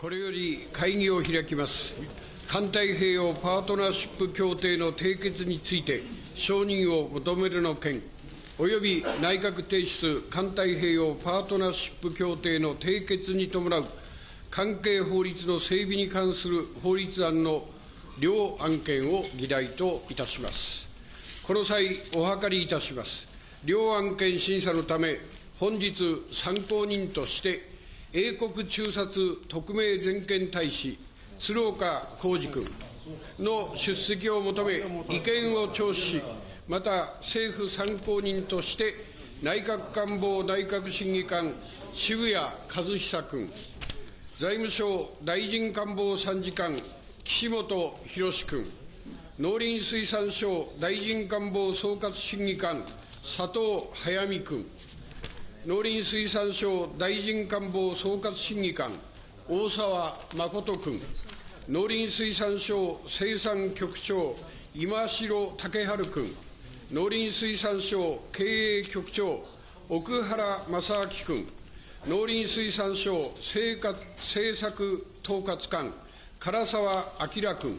これより会議を開きます。環太平洋パートナーシップ協定の締結について、承認を求めるの件、および内閣提出環太平洋パートナーシップ協定の締結に伴う関係法律の整備に関する法律案の両案件を議題といたします。この際、お諮りいたします。両案件審査のため、本日参考人として、英国駐札特命全権大使、鶴岡浩二君の出席を求め、意見を聴取し、また政府参考人として、内閣官房内閣審議官、渋谷和久君、財務省大臣官房参事官、岸本博君、農林水産省大臣官房総括審議官、佐藤速水君、農林水産省大臣官房総括審議官、大沢誠君、農林水産省生産局長、今城武春君、農林水産省経営局長、奥原正明君、農林水産省政政策統括官、唐沢明君、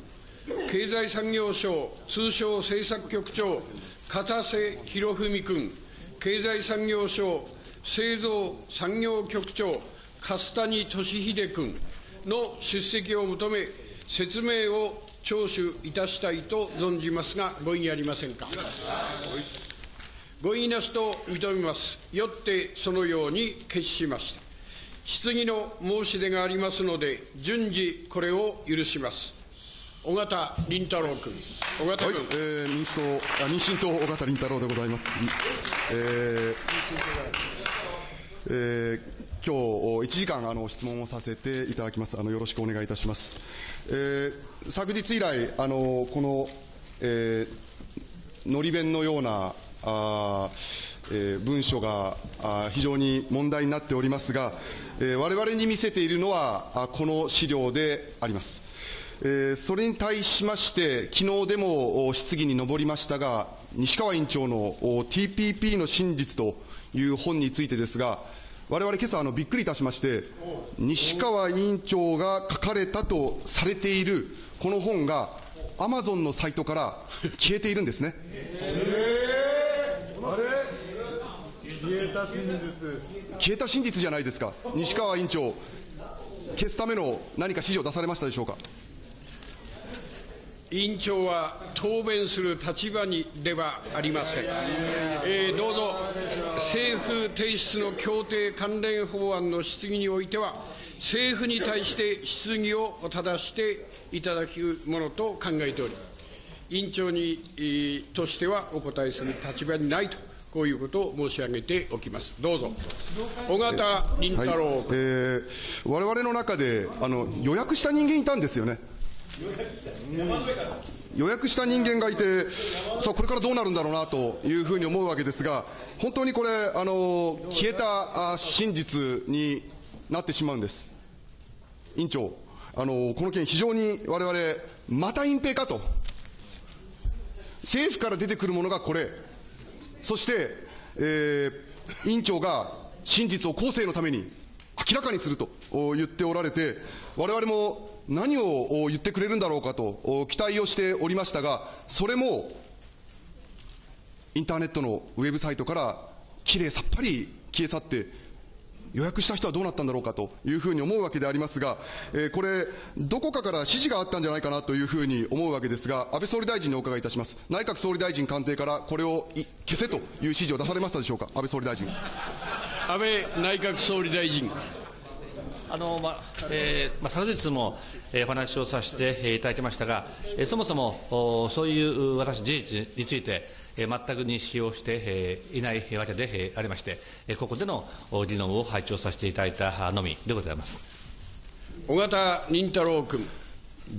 経済産業省通商政策局長、片瀬博文君、経済産業省製造産業局長、粕谷俊秀君の出席を求め、説明を聴取いたしたいと存じますが、ご異議ありませんか？ご異議なしと認めます。よってそのように決しました。質疑の申し出がありますので、順次これを許します。尾形凛太郎君。尾形はい。、えー民主党、あ民進党、尾形凛太郎でございます。えーえー今日1時間あの質問をさせていただきます。あのよろしくお願いいたします。えー昨日以来あのこの、えーのり弁のようなあ、えー文書があ非常に問題になっておりますが、えー我々に見せているのはあこの資料であります。えーそれに対しまして、昨日でも質疑に上りましたが、西川委員長の TPP の真実という本についてですが、我々今朝あのびっくりいたしまして、西川委員長が書かれたとされているこの本が、アマゾンのサイトから消えているんですね。あれ？消えた真実。消えた真実じゃないですか、西川委員長、消すための何か指示を出されましたでしょうか？委員長は答弁する立場にではありません。えーどうぞ、政府提出の協定関連法案の質疑においては、政府に対して質疑を正していただくものと考えており、委員長に、えーとしてはお答えする立場にないと、こういうことを申し上げておきます。どうぞ。尾形凛はい太郎君。えー我々の中であの予約した人間いたんですよね。予約した人間がいて、さあ、これからどうなるんだろうなというふうに思うわけですが、本当にこれ、あの消えた真実になってしまうんです。委員長、あのこの件、非常に我々、また隠蔽かと、政府から出てくるものがこれ、そして、えー委員長が真実を後世のために明らかにすると言っておられて、我々も何を言ってくれるんだろうかと期待をしておりましたが、それもインターネットのウェブサイトからきれいさっぱり消え去って、予約した人はどうなったんだろうかというふうに思うわけでありますが、えーこれ、どこかから指示があったんじゃないかなというふうに思うわけですが、安倍総理大臣にお伺いいたします。内閣総理大臣官邸からこれを消せという指示を出されましたでしょうか、安倍総理大臣。安倍内閣総理大臣。あのまえーまあ、昨日も、えーお話をさせてえーいただきましたが、えーそもそもおそういう私、事実について、えー全く認識をして、えーいないわけでえーありまして、えーここでのお議論を拝聴させていただいたのみでございます。尾形凛太郎君。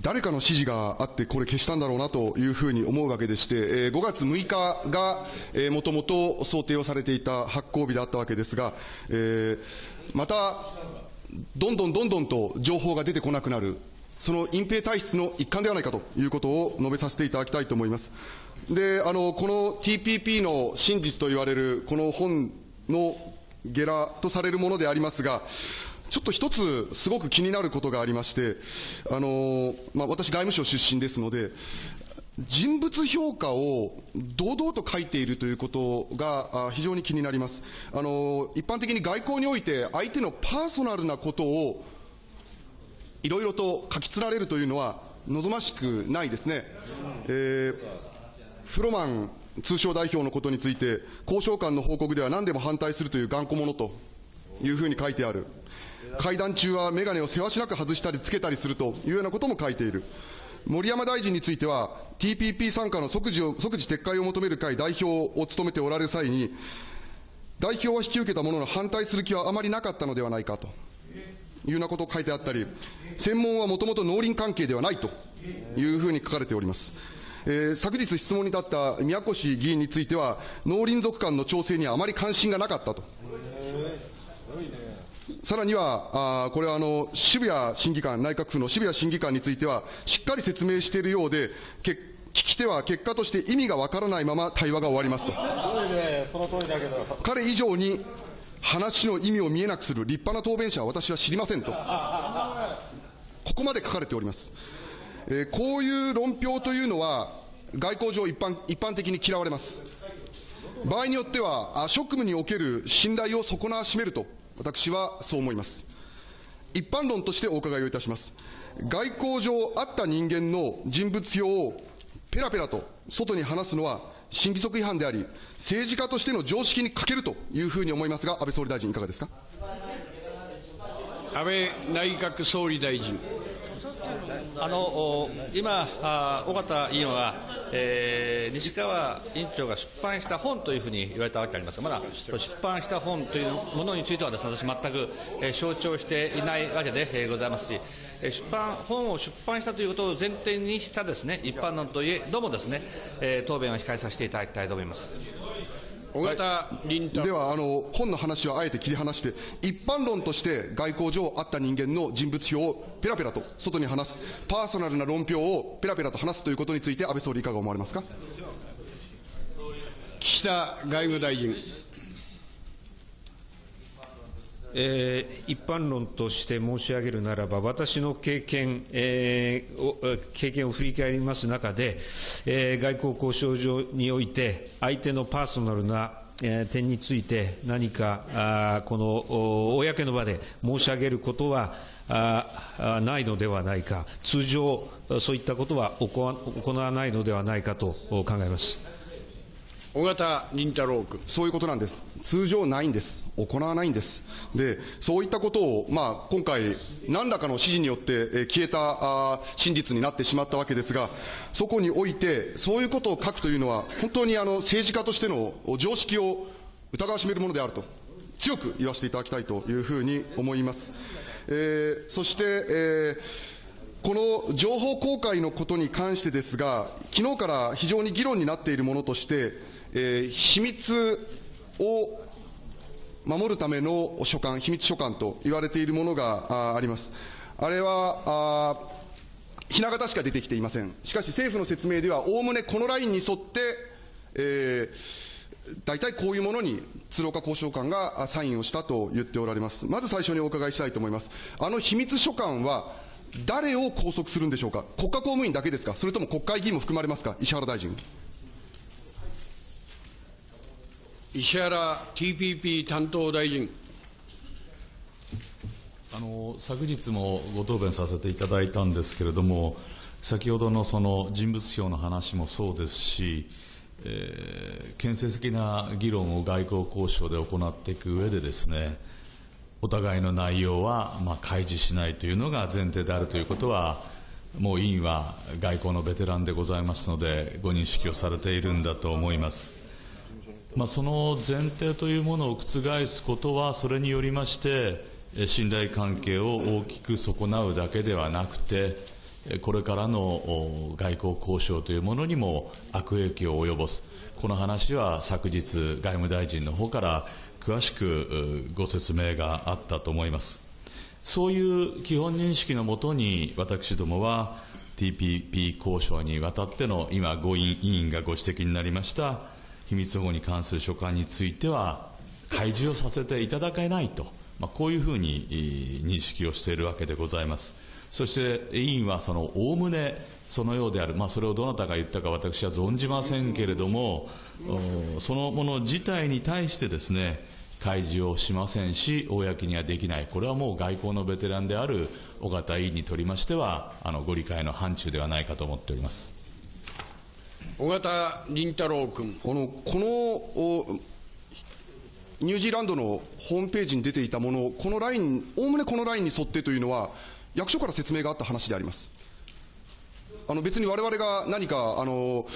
誰かの指示があって、これ消したんだろうなというふうに思うわけでして、えー5月6日が、えーもともと想定をされていた発行日であったわけですが、えーまた、どんどんどんどんと情報が出てこなくなる、その隠蔽体質の一環ではないかということを述べさせていただきたいと思います。で、あの、この TPP の真実と言われる、この本のゲラとされるものでありますが、ちょっと一つ、すごく気になることがありまして、あのまあ、私、外務省出身ですので、人物評価を堂々と書いているということが非常に気になります。あの一般的に外交において、相手のパーソナルなことをいろいろと書き連られるというのは望ましくないですね。えーフロマン通商代表のことについて、交渉官の報告では何でも反対するという頑固者というふうに書いてある。会談中は眼鏡をせわしなく外したりつけたりするというようなことも書いている。森山大臣については、TPP 参加の即時を即時撤回を求める会代表を務めておられる際に、代表は引き受けたものの反対する気はあまりなかったのではないかというようなことを書いてあったり、専門はもともと農林関係ではないというふうに書かれております。えー昨日質問に立った宮越議員については、農林族間の調整にはあまり関心がなかったと。さらには、あーこれはあの渋谷審議官、内閣府の渋谷審議官については、しっかり説明しているようで、け聞き手は結果として意味がわからないまま対話が終わりますと。すごいね、その通りだけど。彼以上に話の意味を見えなくする立派な答弁者は私は知りませんと。ここまで書かれております。えーこういう論評というのは、外交上一般一般的に嫌われます。場合によっては、あ職務における信頼を損なわしめると、私はそう思います。一般論としてお伺いをいたします。外交上あった人間の人物評をペラペラと外に話すのは審議則違反であり、政治家としての常識に欠けるというふうに思いますが、安倍総理大臣いかがですか？安倍内閣総理大臣。あの今、尾形委員は、えー西川委員長が出版した本というふうに言われたわけでありますが、まだ出版した本というものについてはです、ね、私、全く、えー承知をしていないわけで、えーございますし、えー出版本を出版したということを前提にしたです、ね、一般論といえどもです、ねえー答弁を控えさせていただきたいと思います。尾形凛太郎。ではあの、本の話はあえて切り離して、一般論として外交上あった人間の人物評をペラペラと外に話す、パーソナルな論評をペラペラと話すということについて、安倍総理、いかが思われますか？岸田外務大臣。えー一般論として申し上げるならば、私の経験、えーを経験を振り返ります中で、えー外交交渉上において、相手のパーソナルな点について何か、あこの公の場で申し上げることはああないのではないか、通常、そういったことは行わないのではないかと考えます。尾形凛太郎君。そういうことなんです。通常ないんです。行わないんです。で、そういったことを、まあ、今回、何らかの指示によって、えー消えたあ真実になってしまったわけですが、そこにおいて、そういうことを書くというのは、本当にあの政治家としての常識を疑わしめるものであると、強く言わせていただきたいというふうに思います。えーそして、えーこの情報公開のことに関してですが、昨日から非常に議論になっているものとして、えー秘密を守るための書簡、秘密書簡と言われているものがあります。あれは、あひな形しか出てきていません。しかし政府の説明では、おおむねこのラインに沿って、えー大体こういうものに鶴岡交渉官がサインをしたと言っておられます。まず最初にお伺いしたいと思います。あの秘密書簡は、誰を拘束するんでしょうか？国家公務員だけですか？それとも国会議員も含まれますか？石原大臣。石原 TPP 担当大臣。あの昨日もご答弁させていただいたんですけれども、先ほどのその人物票の話もそうですし、えー建設的な議論を外交交渉で行っていく上でですね、お互いの内容はまあ開示しないというのが前提であるということは、もう委員は外交のベテランでございますので、ご認識をされているんだと思います。まあ、その前提というものを覆すことは、それによりまして、信頼関係を大きく損なうだけではなくて、これからの外交交渉というものにも悪影響を及ぼす、この話は昨日、外務大臣の方から詳しくご説明があったと思います。そういう基本認識のもとに、私どもは TPP 交渉にわたっての今、ご委員がご指摘になりました秘密保護に関する書簡については、開示をさせていただけないと、まあ、こういうふうに認識をしているわけでございます。そして委員はそのおおむねそのようである、まあ、それをどなたが言ったか私は存じませんけれども、そのもの自体に対してですね、開示をしませんし、公にはできない、これはもう外交のベテランである尾形委員にとりましては、あのご理解の範疇ではないかと思っております。尾形凛太郎君。あのこのおニュージーランドのホームページに出ていたもの、このライン、おおむねこのラインに沿ってというのは、役所から説明があった話であります。あの別に我々が何かあの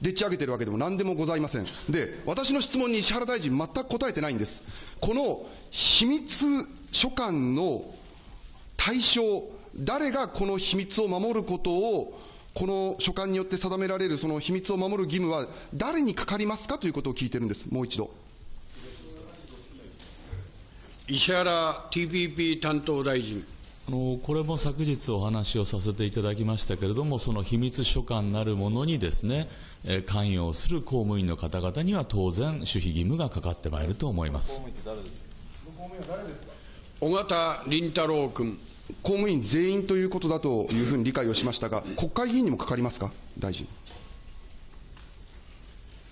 でっち上げてるわけでも何でもございません。で、私の質問に石原大臣、全く答えてないんです。この秘密書簡の対象、誰がこの秘密を守ることを、この書簡によって定められるその秘密を守る義務は誰にかかりますかということを聞いてるんです、もう一度。石原 TPP 担当大臣。あのこれも昨日お話をさせていただきましたけれども、その秘密書簡なるものにですね、えー関与する公務員の方々には当然、守秘義務がかかってまいると思います。尾形凛太郎君。公務員全員ということだというふうに理解をしましたが、国会議員にもかかりますか、大臣。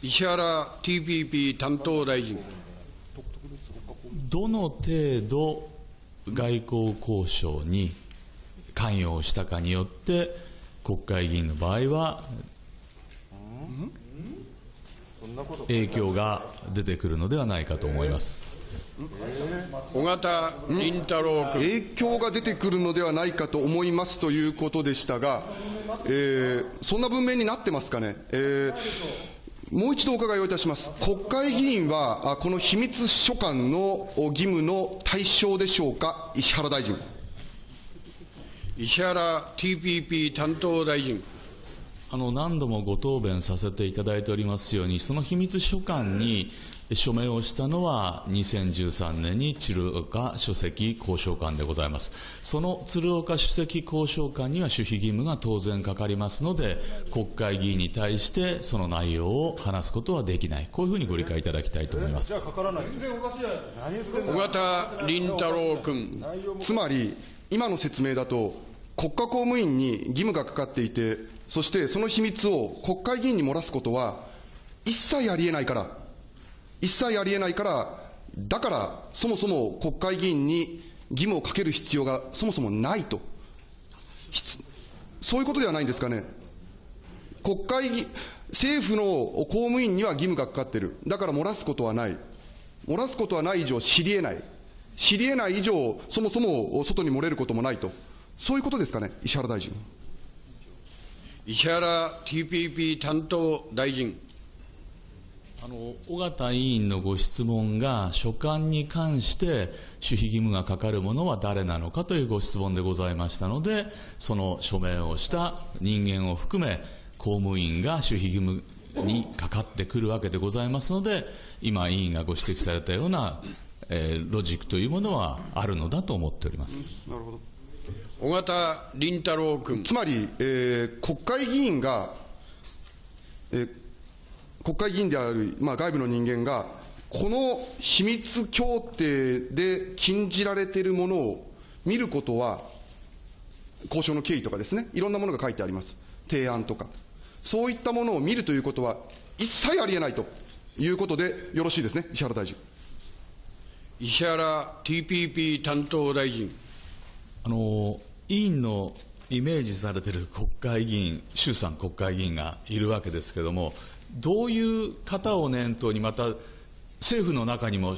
石原 TPP 担当大臣。どの程度外交交渉に関与をしたかによって、国会議員の場合は、影響が出てくるのではないかと思います。尾形凛太郎君。影響が出てくるのではないかと思いますということでしたが、えーそんな文面になってますかね。えーもう一度お伺いをいたします。国会議員は、あこの秘密書簡のお義務の対象でしょうか、石原大臣。石原 TPP 担当大臣。あの何度もご答弁させていただいておりますように、その秘密書簡に署名をしたのは、2013年に鶴岡書籍交渉官でございます。その鶴岡書籍交渉官には守秘義務が当然かかりますので、国会議員に対してその内容を話すことはできない、こういうふうにご理解いただきたいと思いますじゃ。あかからない。全然おかしいじゃないですか。何言ってん尾の形凛太郎君。つまり、今の説明だと、国家公務員に義務がかかっていて、そしてその秘密を国会議員に漏らすことは、一切ありえないから、一切ありえないから、だから、そもそも国会議員に義務をかける必要がそもそもないと。そういうことではないんですかね。国会議、政府の公務員には義務がかかっている。だから漏らすことはない。漏らすことはない以上知り得ない。知り得ない以上、そもそも外に漏れることもないと。そういうことですかね、石原大臣。石原 TPP 担当大臣。あの尾形委員のご質問が、書簡に関して守秘義務がかかるものは誰なのかというご質問でございましたので、その署名をした人間を含め、公務員が守秘義務にかかってくるわけでございますので、今、委員がご指摘されたような、えーロジックというものはあるのだと思っております。なるほど。尾形凛太郎君。つまり、えー国会議員が、えー国会議員である、まあ、外部の人間が、この秘密協定で禁じられているものを見ることは、交渉の経緯とかですね、いろんなものが書いてあります。提案とか。そういったものを見るということは、一切ありえないということでよろしいですね、石原大臣。石原 TPP 担当大臣。あの委員のイメージされている国会議員、衆参国会議員がいるわけですけれども、どういう方を念頭に、また政府の中にも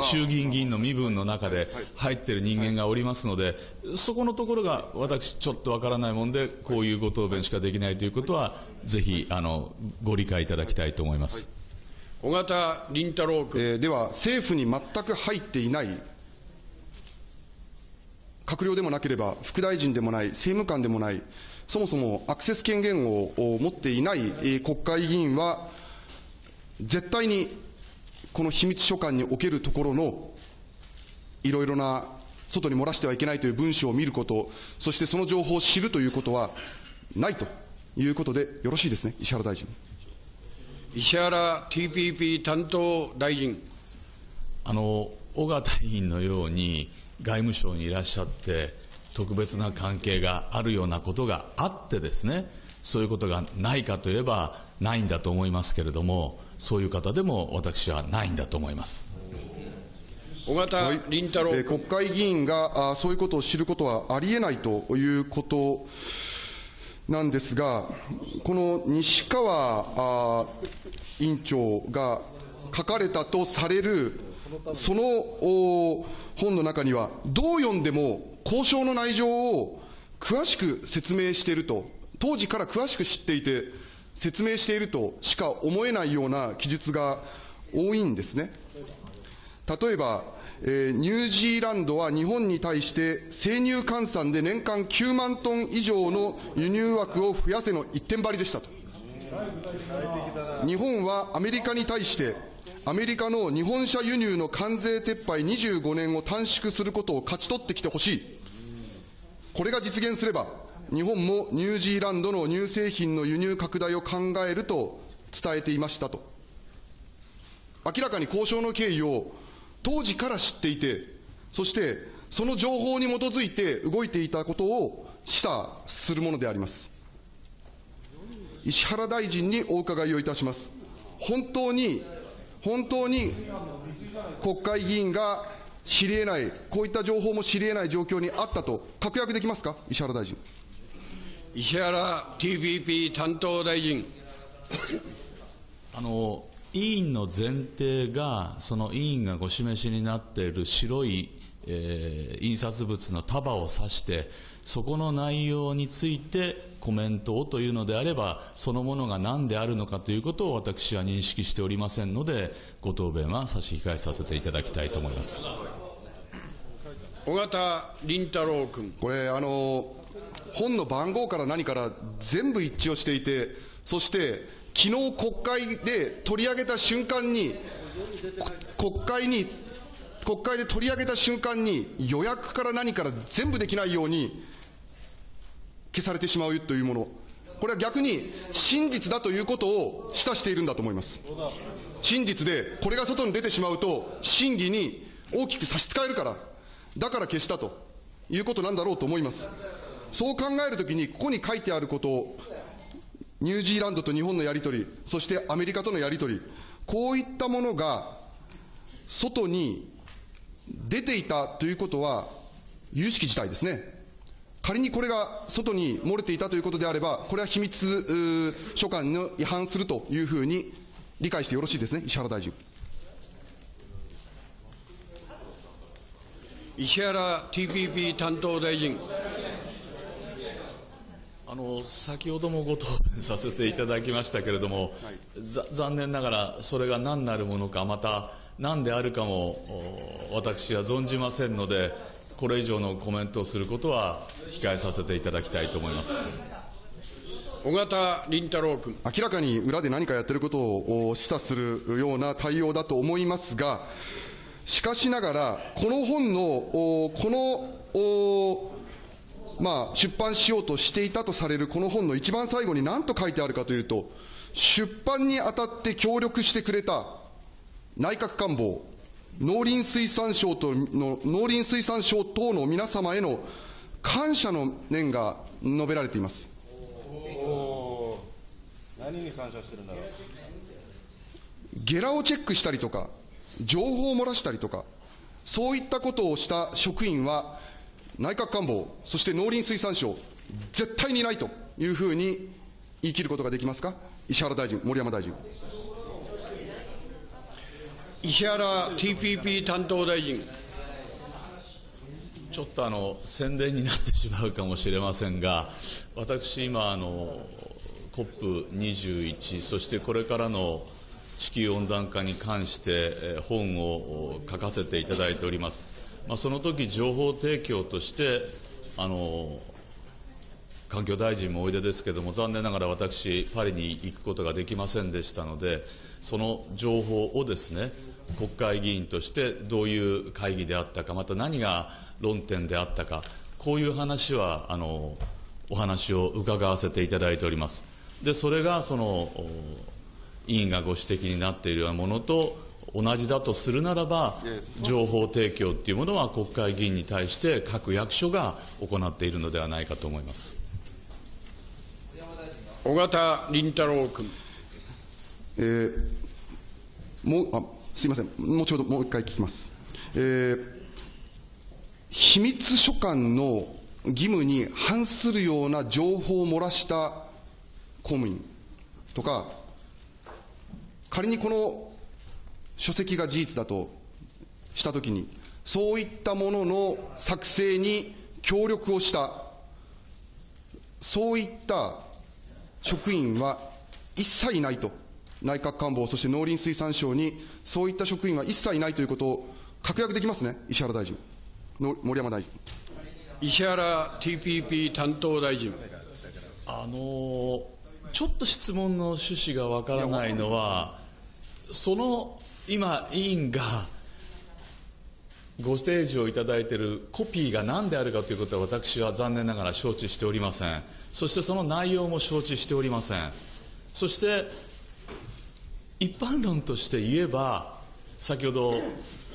衆議院議員の身分の中で入っている人間がおりますので、そこのところが私、ちょっとわからないもんで、こういうご答弁しかできないということは、ぜひあのご理解いただきたいと思います。尾形凛太郎君。えーでは、政府に全く入っていない、閣僚でもなければ、副大臣でもない、政務官でもない、そもそもアクセス権限をお持っていない、えー国会議員は、絶対にこの秘密書簡におけるところのいろいろな外に漏らしてはいけないという文書を見ること、そしてその情報を知るということはないということでよろしいですね、石原大臣。石原 TPP 担当大臣。あの尾形委員のように外務省にいらっしゃって特別な関係があるようなことがあってですねそういうことがないかといえばないんだと思いますけれどもそういう方でも私はないんだと思います。尾形凛太郎。えー国会議員があそういうことを知ることはありえないということなんですが、この西川あ委員長が書かれたとされる、そのお本の中には、どう読んでも交渉の内情を詳しく説明していると、当時から詳しく知っていて、説明しているとしか思えないような記述が多いんですね。例えば、えーニュージーランドは日本に対して生乳換算で年間9万トン以上の輸入枠を増やせの一点張りでしたと。日本はアメリカに対して、アメリカの日本車輸入の関税撤廃25年を短縮することを勝ち取ってきてほしい。これが実現すれば、日本もニュージーランドの乳製品の輸入拡大を考えると伝えていましたと。明らかに交渉の経緯を当時から知っていて、そしてその情報に基づいて動いていたことを示唆するものであります。石原大臣にお伺いをいたします。本当に、本当に国会議員が知り得ない、こういった情報も知り得ない状況にあったと確約できますか、石原大臣。石原 TPP 担当大臣。あの委員の前提が、その委員がご示しになっている白い、えー印刷物の束を指して、そこの内容についてコメントをというのであれば、そのものが何であるのかということを私は認識しておりませんので、ご答弁は差し控えさせていただきたいと思います。尾形凛太郎君。これ、あの、本の番号から何から全部一致をしていて、そして、昨日国会で取り上げた瞬間に、国会に、国会で取り上げた瞬間に、予約から何から全部できないように消されてしまうというもの。これは逆に真実だということを示唆しているんだと思います。真実で、これが外に出てしまうと、審議に大きく差し支えるから、だから消したということなんだろうと思います。そう考えるときに、ここに書いてあることを、ニュージーランドと日本のやり取り、そしてアメリカとのやり取り、こういったものが外に出ていたということは、有識事態ですね。仮にこれが外に漏れていたということであれば、これは秘密書簡の違反するというふうに理解してよろしいですね、石原大臣。石原 TPP 担当大臣。あの先ほどもご答弁させていただきましたけれども、ざ残念ながらそれが何なるものか、また何であるかもお私は存じませんので、これ以上のコメントをすることは控えさせていただきたいと思います。尾形凛太郎君。明らかに裏で何かやってることをお示唆するような対応だと思いますが、しかしながら、この本の、おこの、おまあ、出版しようとしていたとされるこの本の一番最後に何と書いてあるかというと、出版にあたって協力してくれた内閣官房、農林水産省との、農林水産省等の皆様への感謝の念が述べられています。何に感謝してるんだろう。ゲラをチェックしたりとか、情報を漏らしたりとか、そういったことをした職員は、内閣官房、そして農林水産省、絶対にないというふうに言い切ることができますか、石原大臣、森山大臣。石原 TPP 担当大臣。ちょっとあの宣伝になってしまうかもしれませんが、私、今あの、COP21、そしてこれからの地球温暖化に関して本を書かせていただいております。まあ、その時情報提供としてあの環境大臣もおいでですけれども、残念ながら私、パリに行くことができませんでしたので、その情報をですね、国会議員としてどういう会議であったか、また何が論点であったか、こういう話は、あの、お話を伺わせていただいております。で、それがその、委員がご指摘になっているようなものと同じだとするならば、情報提供っていうものは国会議員に対して各役所が行っているのではないかと思います。尾形凛太郎君。えーもうあすみません、後ほどもう一回聞きます。えー秘密書簡の義務に反するような情報を漏らした公務員とか、仮にこの書籍が事実だとしたときに、そういったものの作成に協力をした、そういった職員は一切いないと、内閣官房、そして農林水産省に、そういった職員は一切いないということを確約できますね、石原大臣、の森山大臣。石原 TPP 担当大臣。あのちょっと質問の趣旨がわからないのは、その今、委員がご提示をいただいているコピーが何であるかということは、私は残念ながら承知しておりません、そしてその内容も承知しておりません、そして一般論として言えば、先ほど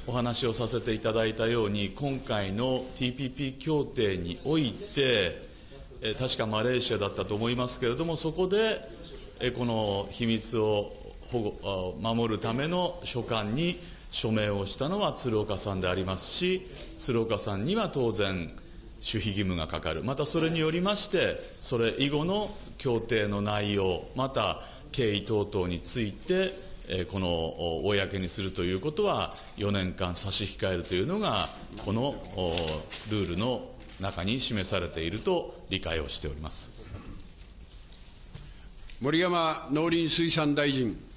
お話をさせていただいたように、今回の TPP 協定において、確かマレーシアだったと思いますけれども、そこで、この秘密を保護守るための書簡に署名をしたのは鶴岡さんでありますし、鶴岡さんには当然、守秘義務がかかる、またそれによりまして、それ以後の協定の内容、また経緯等々について、この公にするということは、4年間差し控えるというのが、このルールの中に示されていると理解をしております。森山農林水産大臣。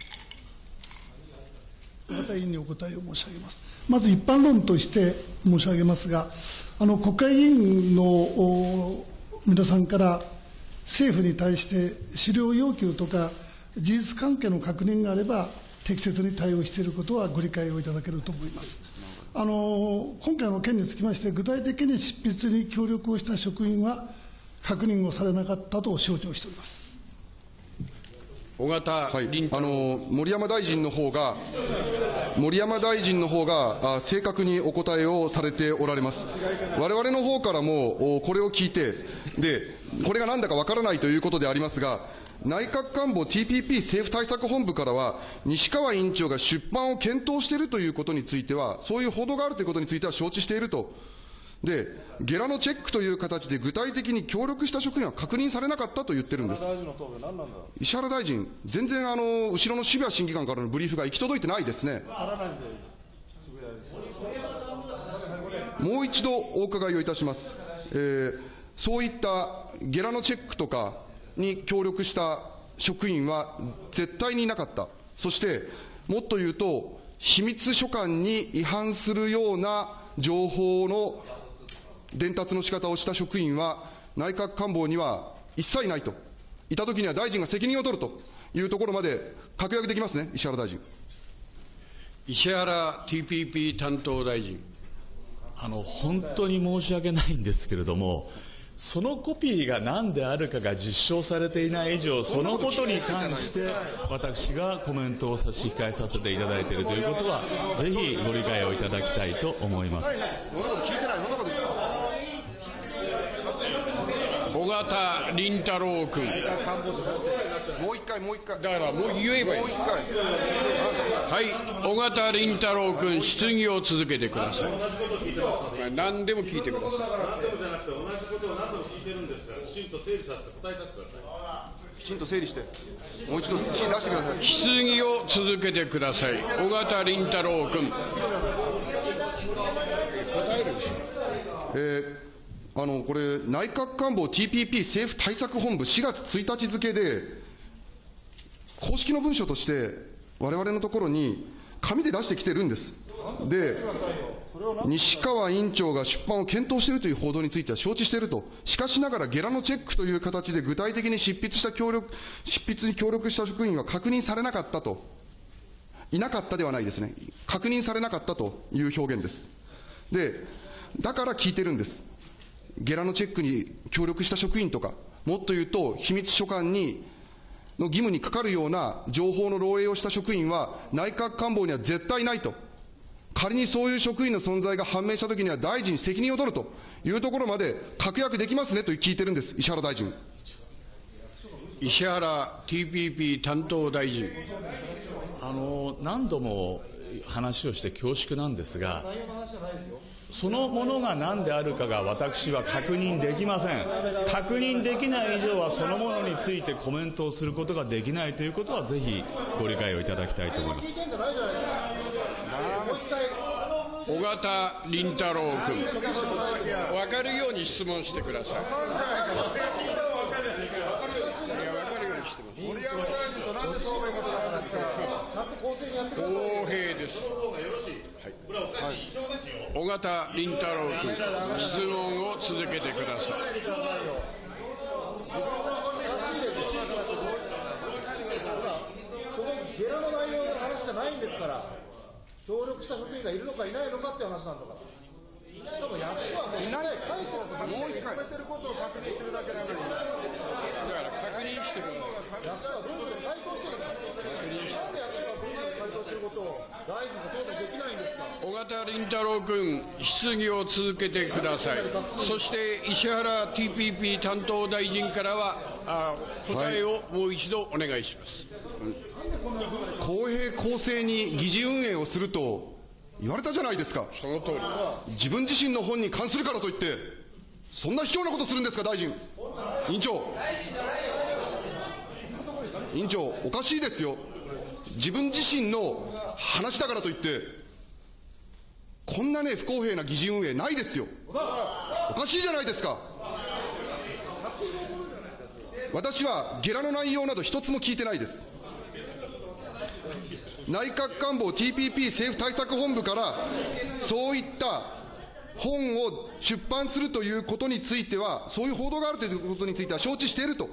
また委員にお答えを申し上げます。まず一般論として申し上げますが、あの国会議員の皆さんから政府に対して資料要求とか事実関係の確認があれば適切に対応していることはご理解をいただけると思います。あの今回の件につきまして、具体的に執筆に協力をした職員は確認をされなかったと承知をしております。尾形はいあ郎。の森山大臣の方が、森山大臣の方があ正確にお答えをされておられます。我々の方からもおこれを聞いて、でこれがなんだかわからないということでありますが、内閣官房 TPP 政府対策本部からは、西川委員長が出版を検討しているということについては、そういう報道があるということについては承知していると。で、ゲラのチェックという形で具体的に協力した職員は確認されなかったと言ってるんです。石原大臣、全然あの後ろの渋谷審議官からのブリーフが行き届いてないですね。もう一度お伺いをいたします。えーそういったゲラのチェックとかに協力した職員は絶対にいなかった。そして、もっと言うと、秘密書簡に違反するような情報の伝達の仕方をした職員は、内閣官房には一切いないと。いたときには大臣が責任を取るというところまで確約できますね、石原大臣。石原 TPP 担当大臣。あの本当に申し訳ないんですけれども、そのコピーが何であるかが実証されていない以上、そのことに関して、私がコメントを差し控えさせていただいているということは、ぜひご理解をいただきたいと思います。そんなこと聞いてない、そんなこと尾形凛太郎君。もう一回、もう一回。だからもう言えばいい。もう一回。はい、尾形凛太郎君、質疑を続けてください。何でも聞いてください。きちんと整理して、もう一度指示出してください。質疑を続けてください。尾形凛太郎君。えーあの、これ、内閣官房 TPP 政府対策本部4月1日付で、公式の文書として、我々のところに紙で出してきてるんです。で、西川委員長が出版を検討しているという報道については承知していると。しかしながらゲラのチェックという形で具体的に執筆した協力、執筆に協力した職員は確認されなかったと。いなかったではないですね。確認されなかったという表現です。で、だから聞いてるんです。ゲラのチェックに協力した職員とか、もっと言うと、秘密書簡にの義務にかかるような情報の漏洩をした職員は、内閣官房には絶対ないと。仮にそういう職員の存在が判明したときには大臣責任を取るというところまで確約できますねと聞いてるんです、石原大臣。石原 TPP 担当大臣。あの何度も話をして恐縮なんですが、そのものが何であるかが私は確認できません。確認できない以上はそのものについてコメントをすることができないということはぜひご理解をいただきたいと思います。尾形凛太郎君。分かるように質問してください。いや、分かるようにしてます。公平です。尾形凛太郎君、質問を続けてください。そのゲラの内容の話じゃないんですから、協力した職員がいるのかいないのかっていう話なんだから。しかも役所はもう一回返してるともう一回てることを確認するだけなのに、だから確認してください。役所は文書に回答してるんです。とを大臣が答弁できないんですか？尾形凛太郎君、質疑を続けてください。そして石原 TPP 担当大臣からは、あ答えをもう一度お願いします。公平公正に議事運営をすると言われたじゃないですか。その通り。自分自身の本に関するからといって、そんな卑怯なことするんですか、大臣。委員長。委員長、おかしいですよ。自分自身の話だからといって、こんなね、不公平な議事運営ないですよ。おかしいじゃないですか。私はゲラの内容など一つも聞いてないです。内閣官房 TPP 政府対策本部から、そういった本を出版するということについては、そういう報道があるということについては承知していると。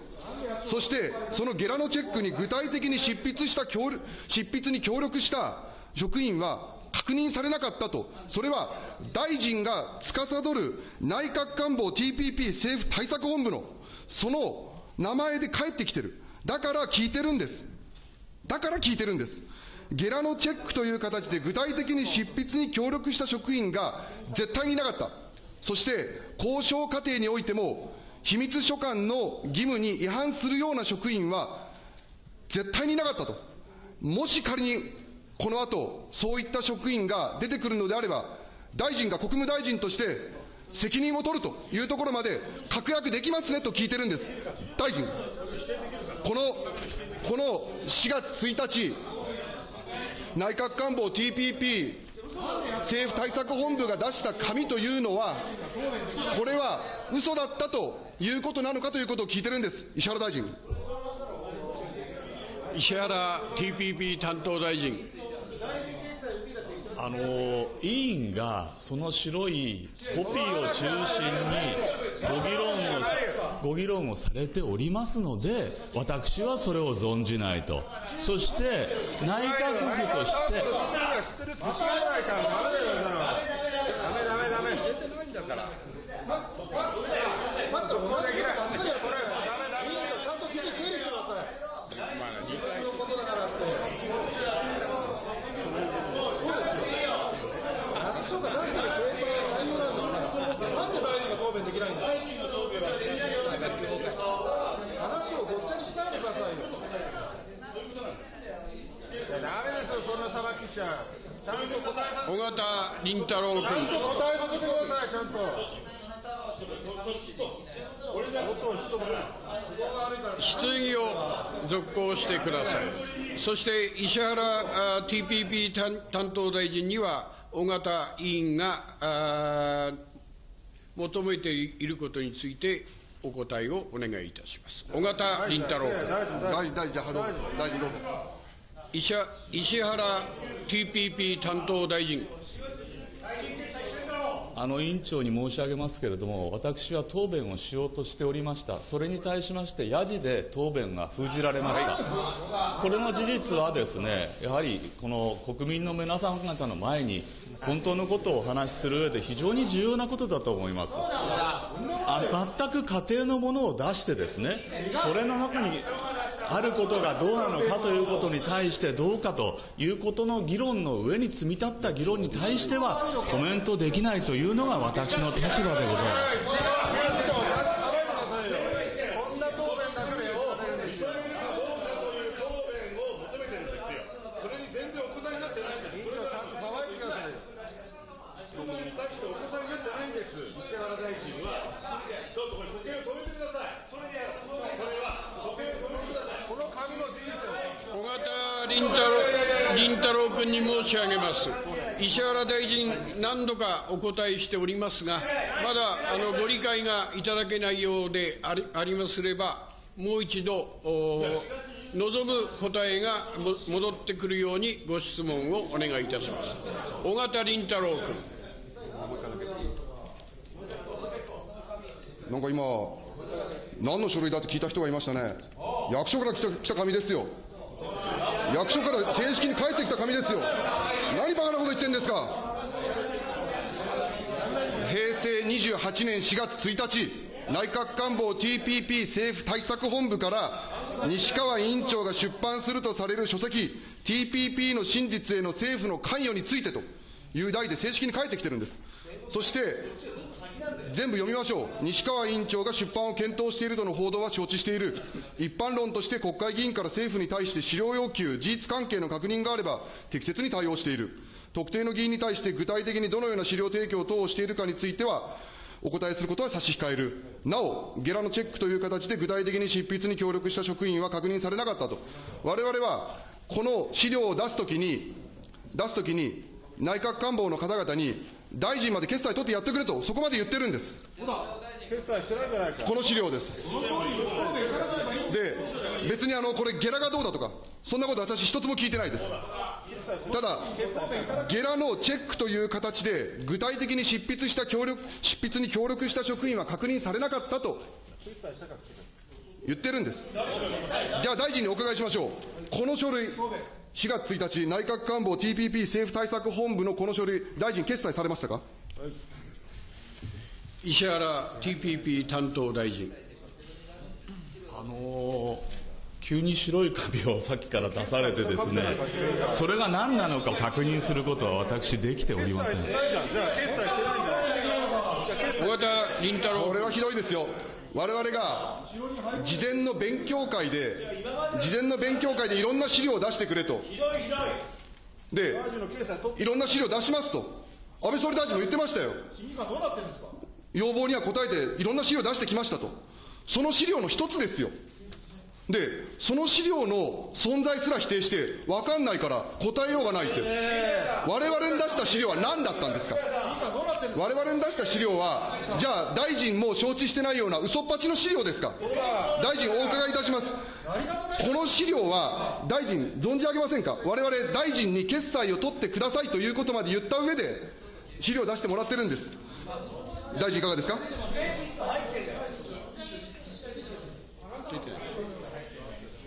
そして、そのゲラのチェックに具体的に執筆した協力、執筆に協力した職員は確認されなかったと。それは、大臣が司る内閣官房 TPP 政府対策本部の、その名前で返ってきてる。だから聞いてるんです。だから聞いてるんです。ゲラのチェックという形で具体的に執筆に協力した職員が絶対にいなかった。そして、交渉過程においても、秘密書簡の義務に違反するような職員は絶対にいなかったと。もし仮にこの後、そういった職員が出てくるのであれば、大臣が国務大臣として責任を取るというところまで確約できますねと聞いてるんです。大臣、この、この4月1日、内閣官房 TPP 政府対策本部が出した紙というのは、これは嘘だったということなのかということを聞いてるんです。石原大臣。石原 TPP 担当大臣。あの委員がその白いコピーを中心にご議論をご議論をされておりますので、私はそれを存じないと、そして内閣府として、さっきの同じことばっかりはこれ、委員長ちゃんと聞いて整理してください。自分のことだからって。役所が出してるペーパーが内容なんですから、なんで大臣が答弁できないんですか話をごっちゃにしないでくださいよ。ダメですよ、そんなさばきしちゃ。ちゃんと答えさ尾形凛太郎君。ちゃんと答えさせてください、ちゃんと。質疑を続行してください。そして石原あ TPP 担担当大臣には、尾形委員があ求めていることについてお答えをお願いいたします。尾形凛太郎君。大臣、大臣、石原 TPP 担当大臣。あの委員長に申し上げますけれども、私は答弁をしようとしておりました、それに対しまして、やじで答弁が封じられました、これの事実はですね、やはりこの国民の皆さん方の前に、本当のことをお話しする上で非常に重要なことだと思います。あ全く家庭のものを出してですね、それの中にあることがどうなのかということに対してどうかということの議論の上に積み立った議論に対してはコメントできないというのが私の立場でございます。こんな答弁だけをそれに全然お答えになってないんです。委員長ちゃんと騒いでくださいよ質問に対してお答えになってないんです。石原大臣は。ちょっとこれ時計を止めてください。それで、これは時計を止めてください。この紙の事実を小形凛太郎君に申し上げます。石原大臣、何度かお答えしておりますが、まだあのご理解がいただけないようでありありますれば、もう一度、望む答えが戻ってくるようにご質問をお願いいたします。小形凛太郎君。なんか今、何の書類だって聞いた人がいましたね。役所から来た来た紙ですよ。役所から正式に返ってきた紙ですよ。何バカなこと言ってんですか。平成28年4月1日、内閣官房 TPP 政府対策本部から西川委員長が出版するとされる書籍 TPP の真実への政府の関与についてという題で正式に返ってきてるんです。そして、全部読みましょう。西川委員長が出版を検討しているとの報道は承知している。一般論として国会議員から政府に対して資料要求、事実関係の確認があれば適切に対応している。特定の議員に対して具体的にどのような資料提供等をしているかについては、お答えすることは差し控える。なお、ゲラのチェックという形で具体的に執筆に協力した職員は確認されなかったと。我々は、この資料を出すときに、出すときに、内閣官房の方々に、大臣まで決裁取ってやってくれと、そこまで言ってるんです。決済してないじゃないかこの資料です。で、別にあの、これゲラがどうだとか、そんなこと私一つも聞いてないです。ただ、ゲラのチェックという形で、具体的に執筆した協力、執筆に協力した職員は確認されなかったと言ってるんです。じゃあ大臣にお伺いしましょう。この書類、4月1日、内閣官房 TPP 政府対策本部のこの書類、大臣決裁されましたか？石原 TPP 担当大臣。あのー急に白い紙をさっきから出されてですね、それが何なのか確認することは私できておりません。小形凛太郎これはひどいですよ。我々が事前の勉強会で、事前の勉強会でいろんな資料を出してくれと。で、いろんな資料出しますと。安倍総理大臣も言ってましたよ。要望には応えていろんな資料出してきましたと。その資料の一つですよ。で、その資料の存在すら否定して、分かんないから答えようがないって。我々に出した資料は何だったんですか？我々に出した資料は、じゃあ大臣も承知してないような嘘っぱちの資料ですか？大臣お伺いいたします。この資料は大臣存じ上げませんか？我々大臣に決裁を取ってくださいということまで言った上で、資料を出してもらってるんです。大臣いかがですか？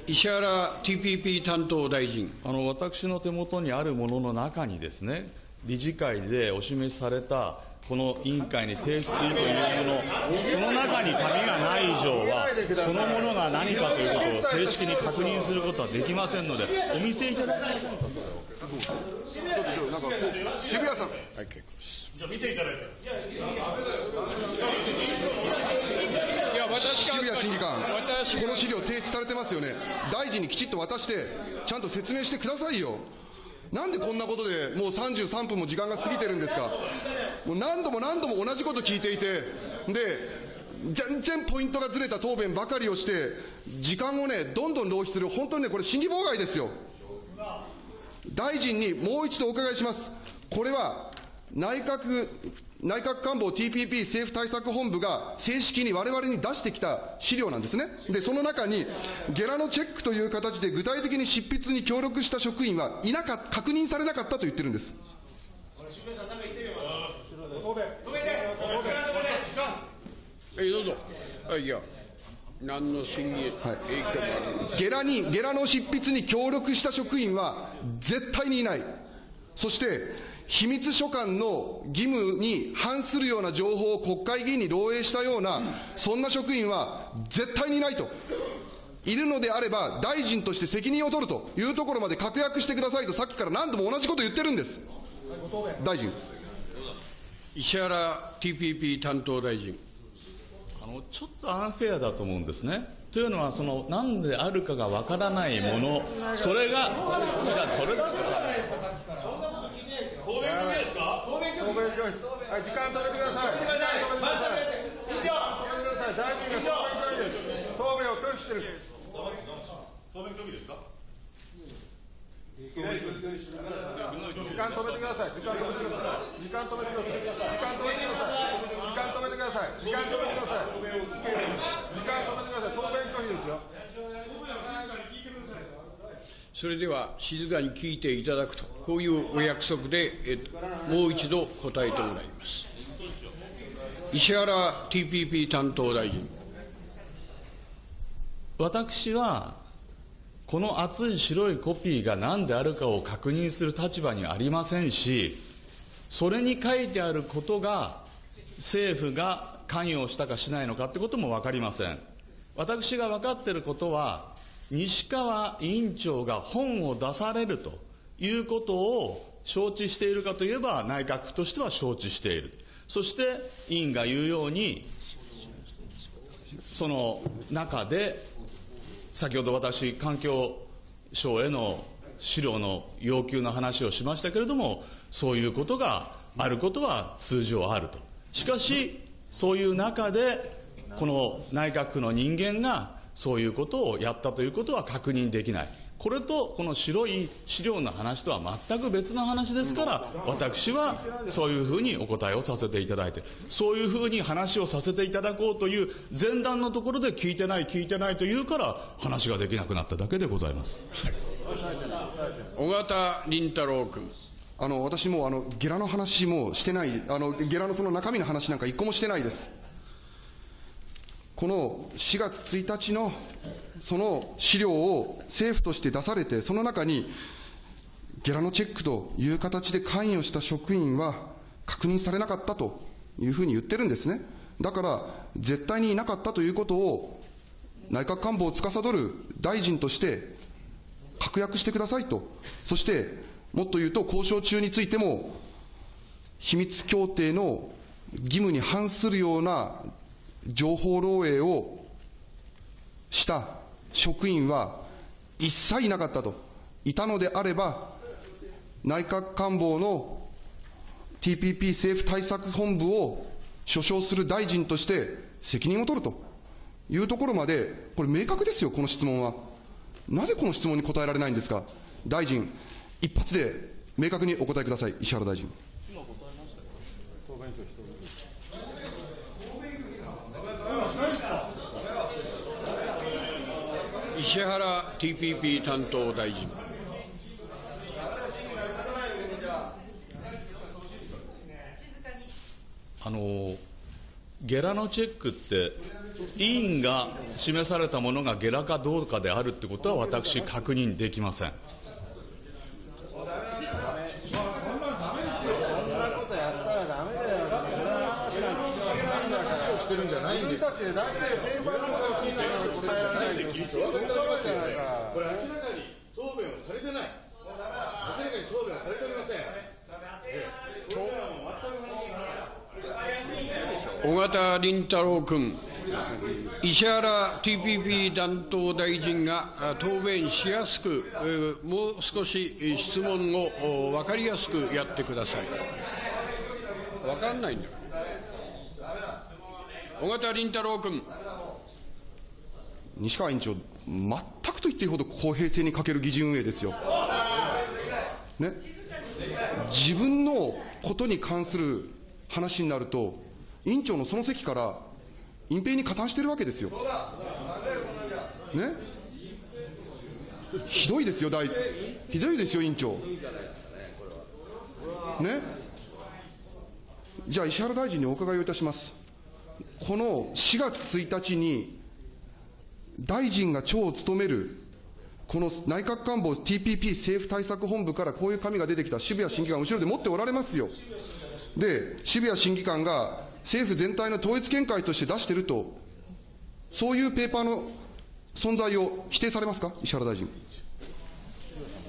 石原 TPP 担当大臣。あの私の手元にあるものの中にですね、理事会でお示しされたこの委員会に提出するというもの、その中に紙がない以上は、そのものが何かということを正式に確認することはできませんので、お見せいただけませんか、渋谷さん。はい、結構です。じゃあ見ていただいて。渋谷審議官、この資料提出されてますよね。大臣にきちっと渡して、ちゃんと説明してくださいよ。なんでこんなことでもう33分も時間が過ぎてるんですか。もう何度も何度も同じこと聞いていて、で、全然ポイントがずれた答弁ばかりをして、時間をね、どんどん浪費する、本当にね、これ審議妨害ですよ。大臣にもう一度お伺いします。これは内閣、内閣官房 TPP 政府対策本部が正式に我々に出してきた資料なんですね。で、その中に、ゲラのチェックという形で具体的に執筆に協力した職員はいなか確認されなかったと言ってるんです。え、どうぞ。あいや、何の審議影響もあるんです。ゲラに、ゲラの執筆に協力した職員は絶対にいない。そして、秘密書簡の義務に反するような情報を国会議員に漏洩したような、そんな職員は絶対にいないと。いるのであれば、大臣として責任を取るというところまで確約してくださいと、さっきから何度も同じこと言ってるんです。大臣。石原 TPP 担当大臣。あのちょっとアンフェアだと思うんですね。というのは、その何であるかがわからないもの、それが、それだから。はい、時間止めてください。時間止めてください。以上。止めてください。大臣が答弁拒否です。答弁を拒否してる。答弁拒否ですか。時間止めてください。時間止めてください。時間止めてください。時間止めてください。時間止めてください。時間止めてください。時間止めてください。それでは静かに聞いていただくと、こういうお約束で、えもう一度答えてもらいます。石原 TPP 担当大臣。私は、この厚い白いコピーが何であるかを確認する立場にありませんし、それに書いてあることが、政府が関与したかしないのかってことも分かりません。私が分かっていることは、西川委員長が本を出されるということを承知しているかといえば、内閣府としては承知している。そして、委員が言うように、その中で、先ほど私、環境省への資料の要求の話をしましたけれども、そういうことがあることは通常あると。しかし、そういう中で、この内閣府の人間がそういうことをやったということは確認できない。これとこの白い資料の話とは全く別の話ですから、私はそういうふうにお答えをさせていただいて、そういうふうに話をさせていただこうという前段のところで聞いてない、聞いてないというから、話ができなくなっただけでございます。小形倫太郎君。あの、私も、あの、ゲラの話もしてない、あの、ゲラのその中身の話なんか一個もしてないです。この4月1日のその資料を政府として出されて、その中に、ゲラのチェックという形で関与した職員は確認されなかったというふうに言ってるんですね。だから、絶対にいなかったということを、内閣官房を司る大臣として確約してくださいと。そして、もっと言うと、交渉中についても、秘密協定の義務に反するような情報漏洩をした職員は一切いなかったと。いたのであれば、内閣官房の TPP 政府対策本部を所掌する大臣として責任を取るというところまで、これ明確ですよ、この質問は。なぜこの質問に答えられないんですか？大臣、一発で明確にお答えください、石原大臣。石原 TPP 担当大臣。あのゲラのチェックって、委員が示されたものがゲラかどうかであるってことは、私、確認できません。そんなことやったらダメだよ。そんな話なんか聞かないんだから。してるんじゃないんです。自分たちで大体ペーパーのことを聞いたから答えられないで聞いて分かってますじゃないか。これ明らかに答弁をされてない。明らかに答弁をされておりません。小形倫太郎君、石原 TPP 担当大臣が答弁しやすく、もう少し質問を分かりやすくやってください。分かんないんだから。小形倫太郎君。西川委員長、全くと言っていいほど公平性に欠ける議事運営ですよ。ね、自分のことに関する話になると、委員長のその席から隠蔽に加担してるわけですよ。ね、ひどいですよ、大ひどいですよ、委員長。ね、じゃあ、石原大臣にお伺いをいたします。この4月1日に、大臣が長を務める、この内閣官房 TPP 政府対策本部からこういう紙が出てきた渋谷審議官、後ろで持っておられますよ。で、渋谷審議官が政府全体の統一見解として出してると、そういうペーパーの存在を否定されますか、石原大臣。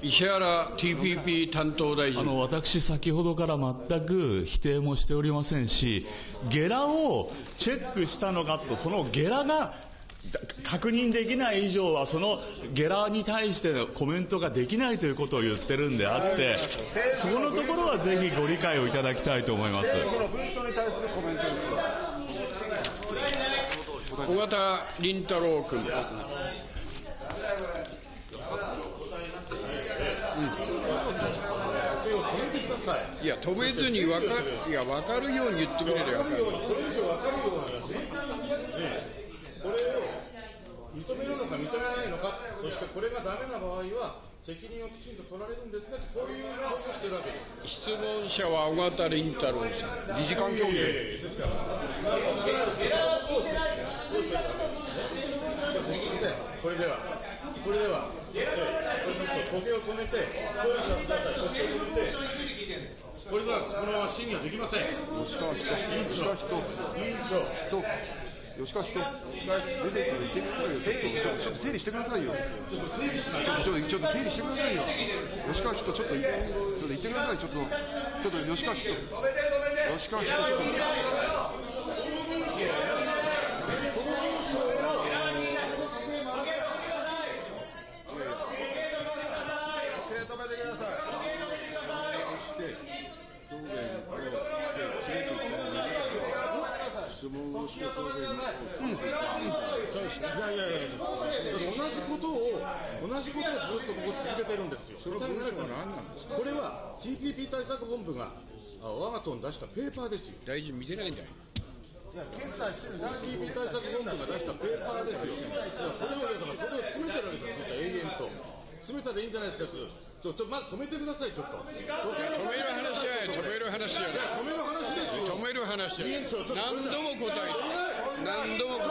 石原 TPP 担当大臣。あの、私、先ほどから全く否定もしておりませんし、ゲラをチェックしたのかと、そのゲラが確認できない以上は、そのゲラに対してのコメントができないということを言ってるんであって、そこのところはぜひご理解をいただきたいと思います。小形倫太郎君。いや、止めずにわかいや分かるように言ってくれれば分かる。これ以上分かるような話、これを認めるのか認めないのか、そしてこれがダメな場合は、責任をきちんと取られるんですねこういうことをしてるわけです。質問者は小形倫太郎さん。理事官協議です。から、これでは、これでは、ええ、時計を止めて、そういうさせてください、時計を止めて、これではこのまま審議はできません。委員長、委員長、人、吉川人、出てくる、出てくれよ、ちょっと、ちょっと整理してくださいよ。ちょっと整理しない。ちょっと、ちょっと整理してくださいよ。吉川人、ちょっと、ちょっと言ってください、ちょっと、ちょっと吉川人、吉川人、ちょっと。問をしていやいやいや、同じことを、同じことをずっとここ続けてるんですよ。それは何なんですかこれは TPP 対策本部が、あ我が党に出したペーパーですよ。大臣見てないんだよ。決済してる TPP 対策本部が出したペーパーですよ。いやそれを、だからそれを詰めてるわけですよ、ずっと永遠と。詰めたらいいんじゃないですか、ちょ、ちょ、まず止めてください、ちょっと。止止める話じゃない、止める話じゃない。止める話ですよ。止める話じゃない委員長ちょっと何度も答えて。何度も。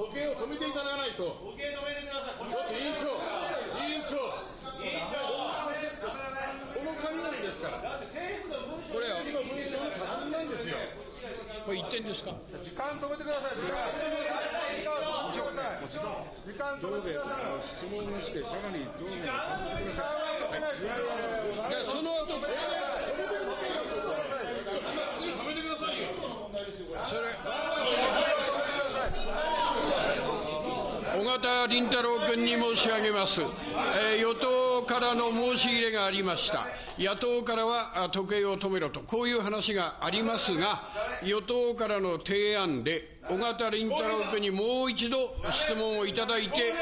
時計を止めていただかないと。時計止めてください。ちょっと委員長、委員長。この雷ですから。これは、この文章の確認なんですよ。これ言ってんですか。時間止めてください。時間止めてください。時間止めてください。質問をして、さらにどう時間は止めない。いやいやいやいや、その後、止めてくださいよ。それ、小形倫太郎君に申し上げます、えー与党からの申し入れがありました、野党からは時計を止めろと、こういう話がありますが、与党からの提案で、小形倫太郎君にもう一度質問をいただいて、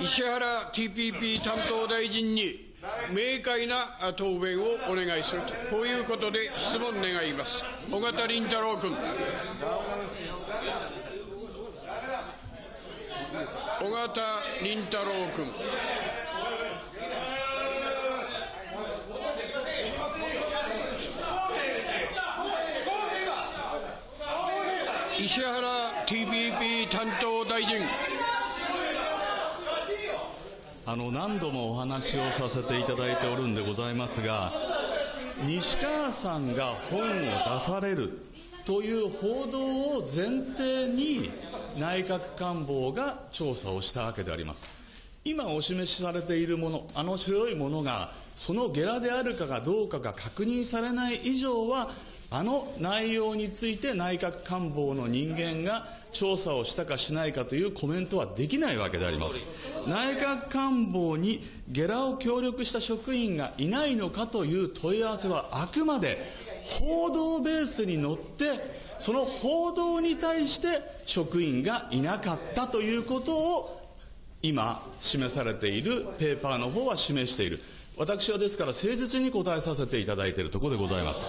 石原 TPP 担当大臣に明快な答弁をお願いすると、こういうことで質問願います。小形倫太郎君。小形倫太郎君。石原 TPP 担当大臣。あの何度もお話をさせていただいておるんでございますが、西川さんが本を出されるという報道を前提に内閣官房が調査をしたわけであります。今お示しされているもの、あの白いものが、そのゲラであるかがどうかが確認されない以上は、あの内容について内閣官房の人間が調査をしたかしないかというコメントはできないわけであります。内閣官房にゲラを協力した職員がいないのかという問い合わせはあくまで報道ベースに乗って、その報道に対して職員がいなかったということを今示されているペーパーの方は示している。私はですから誠実に答えさせていただいているところでございます。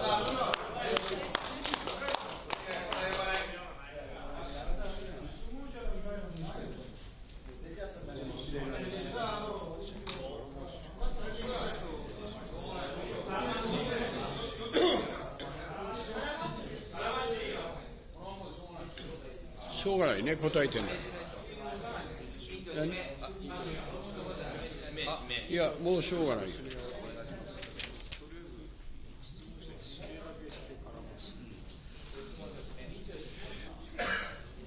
ね答えてんだいやもうしょうがないよ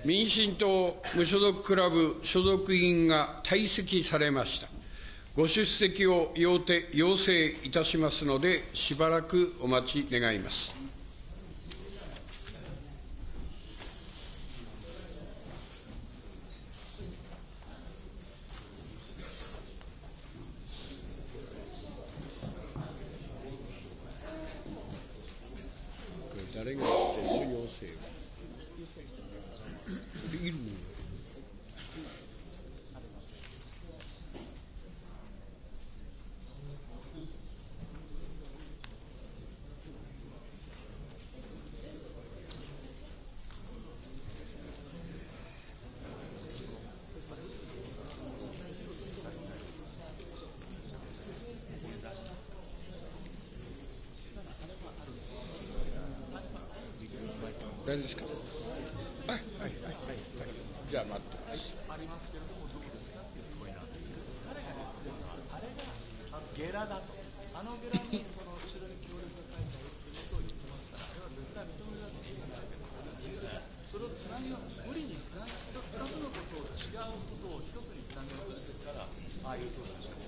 民進党無所属クラブ所属議員が退席されました。ご出席を要請いたしますので、しばらくお待ち願います。じゃあ待ってます。ゲラだと、あのゲラにその後ろに協力が書いてあるということを言ってますから、あれは絶対認められないそれをつなぎ無理につなぎ、二つのことを違うことを一つにつなげようとしてるから、ああいうことでしょう。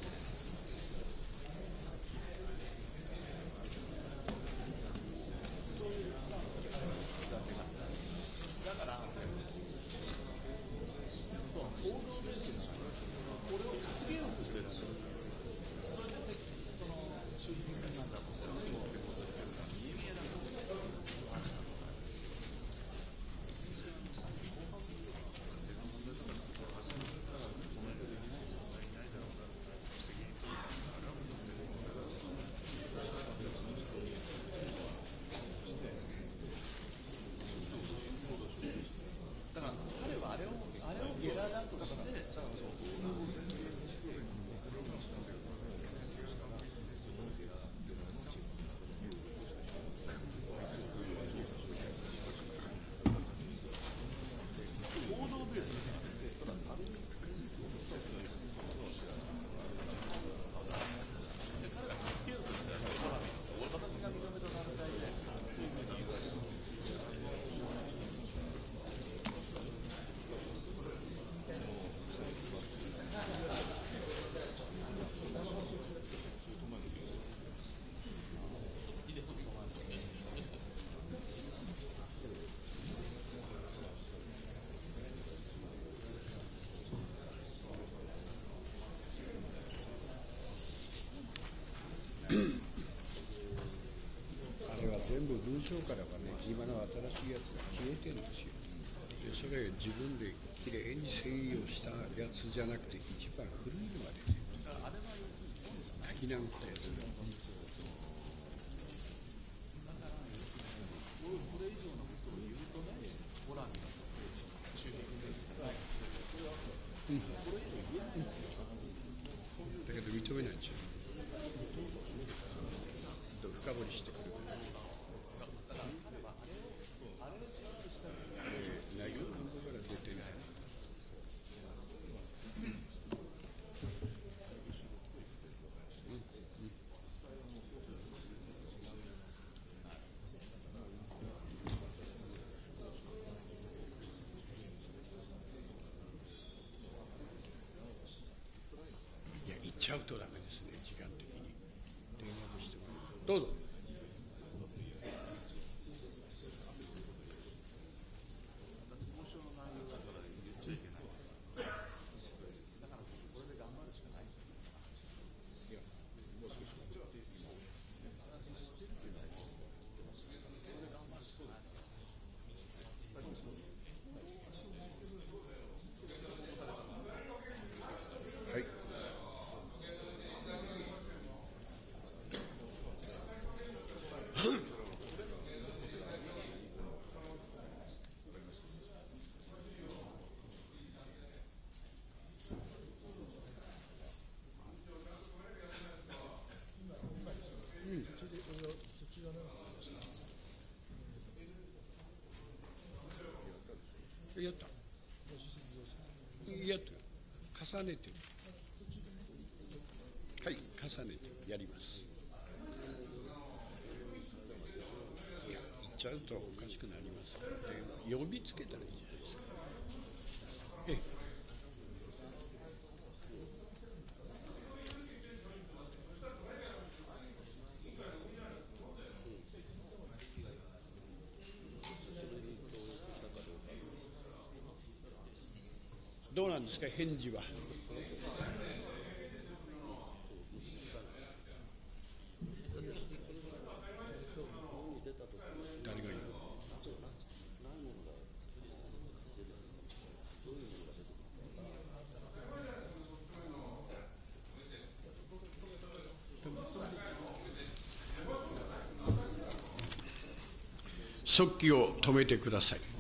あれは全部文章からはね、今の新しいやつが消えてるんですよ。でそれ自分できれいに整理をしたやつじゃなくて、一番古いのが出てる。書き直ったやつが。だけど認めないんですよ。深掘りしてくる。えー内容の方から出てない。いや、行っちゃうとダメですね、時間的に。電話してもらうどうぞ。はい。やった。やってる。重ねて。はい、重ねてやります。いや、言っちゃうとおかしくなりますで、呼びつけたらいいじゃんいですか。どうなんですか、返事は。誰が言う？速記を止めてください。